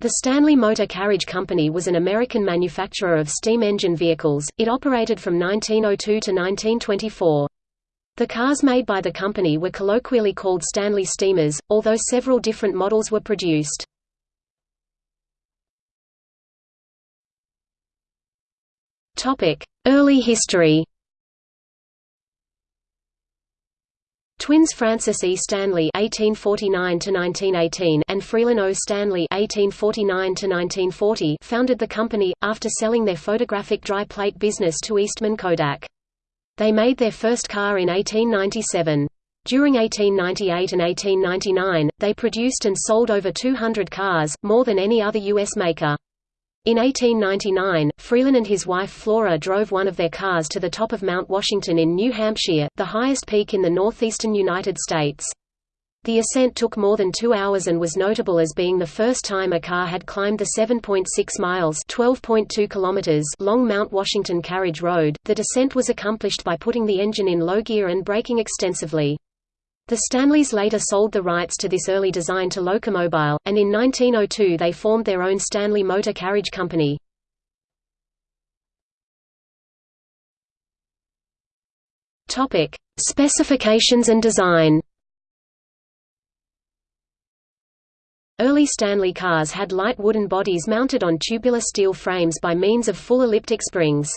The Stanley Motor Carriage Company was an American manufacturer of steam engine vehicles, it operated from 1902 to 1924. The cars made by the company were colloquially called Stanley steamers, although several different models were produced. Early history Twins Francis E. Stanley (1849–1918) and Freelan O. Stanley (1849–1940) founded the company after selling their photographic dry plate business to Eastman Kodak. They made their first car in 1897. During 1898 and 1899, they produced and sold over 200 cars, more than any other U.S. maker. In 1899, Freelan and his wife Flora drove one of their cars to the top of Mount Washington in New Hampshire, the highest peak in the northeastern United States. The ascent took more than two hours and was notable as being the first time a car had climbed the 7.6 miles (12.2 kilometers) long Mount Washington Carriage Road. The descent was accomplished by putting the engine in low gear and braking extensively. The Stanleys later sold the rights to this early design to Locomobile, and in 1902 they formed their own Stanley Motor Carriage Company. Topic: Specifications and design. Early Stanley cars had light wooden bodies mounted on tubular steel frames by means of full elliptic springs.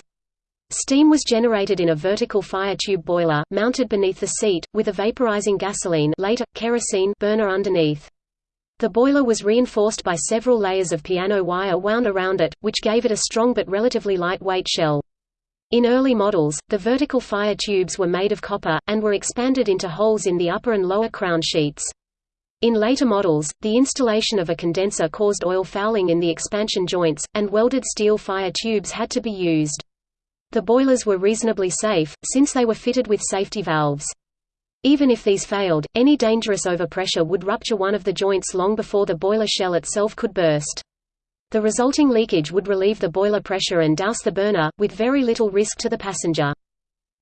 Steam was generated in a vertical fire tube boiler, mounted beneath the seat, with a vaporizing gasoline later, kerosene burner underneath. The boiler was reinforced by several layers of piano wire wound around it, which gave it a strong but relatively lightweight shell. In early models, the vertical fire tubes were made of copper, and were expanded into holes in the upper and lower crown sheets. In later models, the installation of a condenser caused oil fouling in the expansion joints, and welded steel fire tubes had to be used. The boilers were reasonably safe, since they were fitted with safety valves. Even if these failed, any dangerous overpressure would rupture one of the joints long before the boiler shell itself could burst. The resulting leakage would relieve the boiler pressure and douse the burner, with very little risk to the passenger.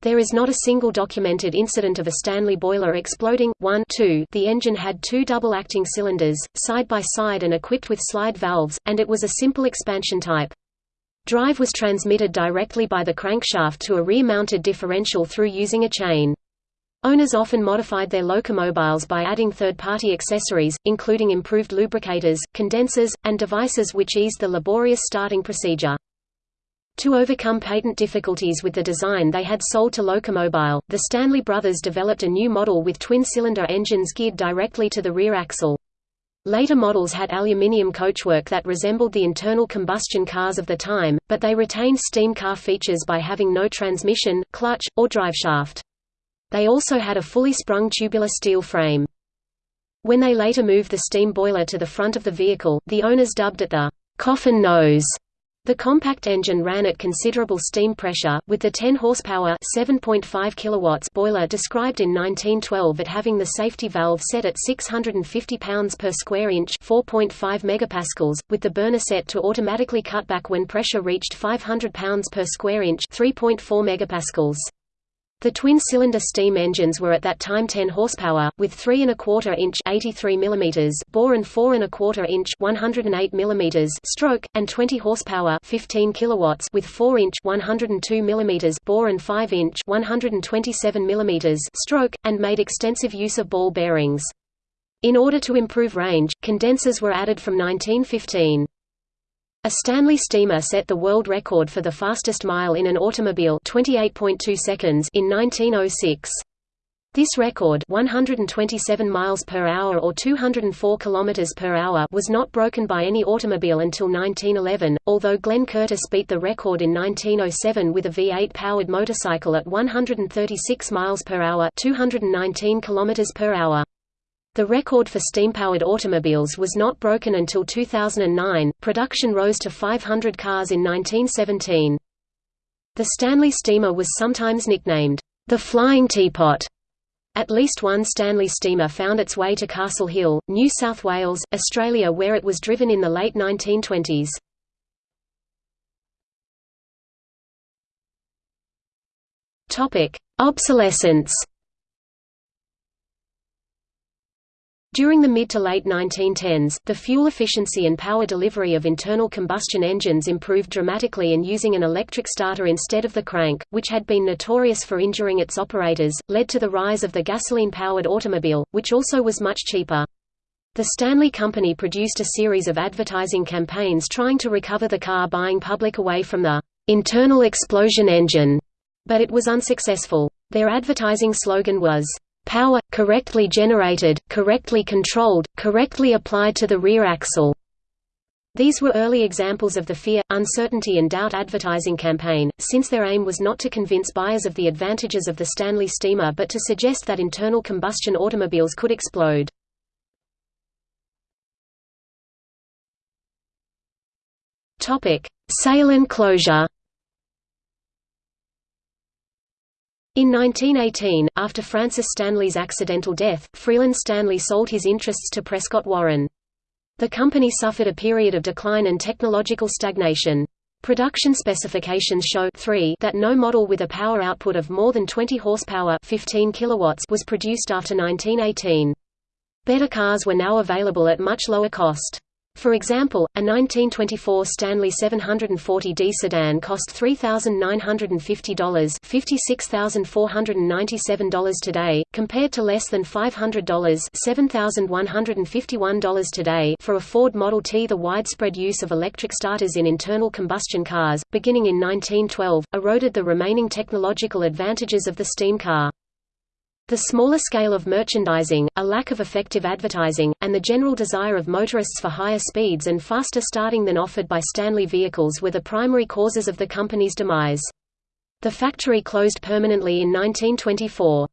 There is not a single documented incident of a Stanley boiler exploding. 1 2 The engine had two double-acting cylinders, side by side and equipped with slide valves, and it was a simple expansion type. Drive was transmitted directly by the crankshaft to a rear-mounted differential through using a chain. Owners often modified their locomobiles by adding third-party accessories, including improved lubricators, condensers, and devices which eased the laborious starting procedure. To overcome patent difficulties with the design they had sold to Locomobile, the Stanley brothers developed a new model with twin-cylinder engines geared directly to the rear axle. Later models had aluminium coachwork that resembled the internal combustion cars of the time, but they retained steam car features by having no transmission, clutch, or driveshaft. They also had a fully sprung tubular steel frame. When they later moved the steam boiler to the front of the vehicle, the owners dubbed it the coffin nose the compact engine ran at considerable steam pressure, with the 10 horsepower 7.5 kilowatts boiler described in 1912 at having the safety valve set at 650 pounds per square inch 4.5 megapascals, with the burner set to automatically cut back when pressure reached 500 pounds per square inch 3.4 megapascals. The twin-cylinder steam engines were at that time 10 horsepower, with 3 and a quarter inch 83 mm bore and 4 and a quarter inch 108 mm stroke, and 20 horsepower 15 kilowatts with 4 inch 102 mm bore and 5 inch 127 mm stroke, and made extensive use of ball bearings. In order to improve range, condensers were added from 1915. A Stanley steamer set the world record for the fastest mile in an automobile 28.2 seconds in 1906. This record 127 miles per hour or 204 kilometers per hour was not broken by any automobile until 1911, although Glenn Curtiss beat the record in 1907 with a V8-powered motorcycle at 136 miles per hour 219 kilometers per hour. The record for steam-powered automobiles was not broken until 2009. Production rose to 500 cars in 1917. The Stanley steamer was sometimes nicknamed the Flying Teapot. At least one Stanley steamer found its way to Castle Hill, New South Wales, Australia where it was driven in the late 1920s. Obsolescence During the mid to late 1910s, the fuel efficiency and power delivery of internal combustion engines improved dramatically and using an electric starter instead of the crank, which had been notorious for injuring its operators, led to the rise of the gasoline-powered automobile, which also was much cheaper. The Stanley Company produced a series of advertising campaigns trying to recover the car-buying public away from the internal explosion engine, but it was unsuccessful. Their advertising slogan was, power, correctly generated, correctly controlled, correctly applied to the rear axle. These were early examples of the fear, uncertainty and doubt advertising campaign, since their aim was not to convince buyers of the advantages of the Stanley steamer but to suggest that internal combustion automobiles could explode. Sale and closure In 1918, after Francis Stanley's accidental death, Freelan Stanley sold his interests to Prescott Warren. The company suffered a period of decline and technological stagnation. Production specifications show 3 that no model with a power output of more than 20 horsepower 15 kilowatts was produced after 1918. Better cars were now available at much lower cost. For example, a 1924 Stanley 740D sedan cost $3,950 $56,497 today, compared to less than $500 $7,151 today for a Ford Model T. The widespread use of electric starters in internal combustion cars, beginning in 1912, eroded the remaining technological advantages of the steam car. The smaller scale of merchandising, a lack of effective advertising, and the general desire of motorists for higher speeds and faster starting than offered by Stanley vehicles were the primary causes of the company's demise. The factory closed permanently in 1924.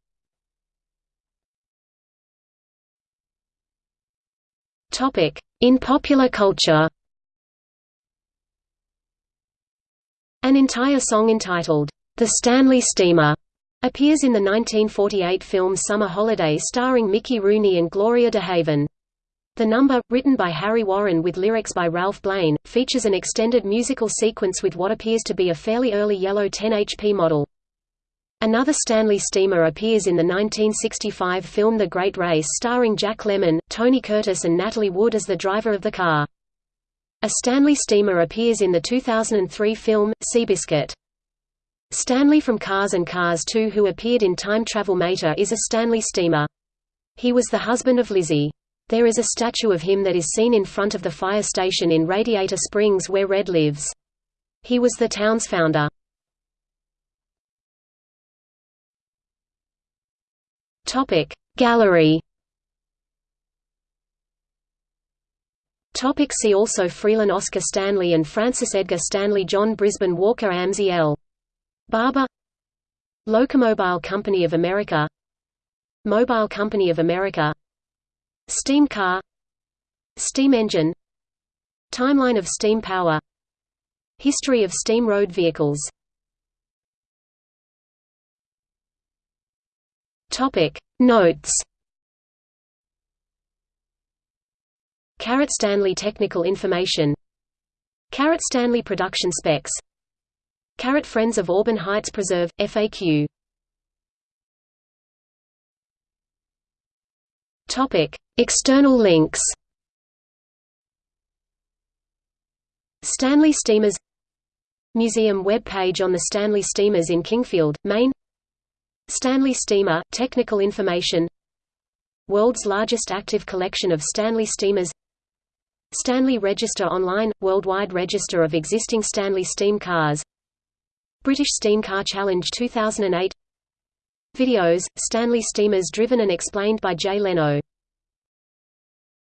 In popular culture An entire song entitled, The Stanley Steamer Appears in the 1948 film Summer Holiday starring Mickey Rooney and Gloria DeHaven. The number, written by Harry Warren with lyrics by Ralph Blane, features an extended musical sequence with what appears to be a fairly early yellow 10 HP model. Another Stanley steamer appears in the 1965 film The Great Race starring Jack Lemmon, Tony Curtis and Natalie Wood as the driver of the car. A Stanley steamer appears in the 2003 film, Seabiscuit. Stanley from Cars and Cars 2 who appeared in Time Travel Mater is a Stanley steamer. He was the husband of Lizzie. There is a statue of him that is seen in front of the fire station in Radiator Springs where Red lives. He was the town's founder. Gallery see also Freelan Oscar Stanley and Francis Edgar Stanley John Brisben Walker Amzi L. Barber. Locomobile Company of America. Mobile Company of America. Steam car. Steam engine. Timeline of steam power. History of steam road vehicles. Notes. Carrot Stanley Technical Information. Carrot Stanley Production Specs Carrot Friends of Auburn Heights Preserve, FAQ External links Stanley Steamers Museum web page on the Stanley Steamers in Kingfield, Maine Stanley Steamer – Technical information World's largest active collection of Stanley steamers Stanley Register Online – Worldwide register of existing Stanley steam cars British Steam Car Challenge 2008 Videos, Stanley steamers driven and explained by Jay Leno